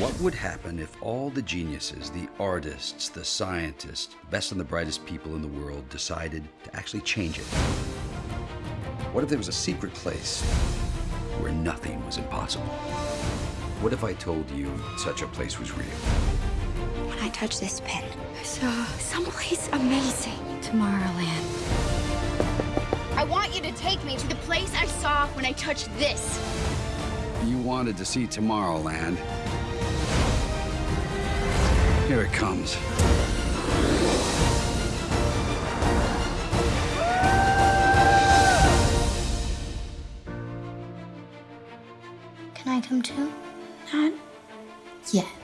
What would happen if all the geniuses, the artists, the scientists, best and the brightest people in the world decided to actually change it? What if there was a secret place where nothing was impossible? What if I told you such a place was real? When I touched this pen, I saw someplace amazing. Tomorrowland. I want you to take me to the place I saw when I touched this. You wanted to see Tomorrowland. Here it comes. Can I come too? Not yet.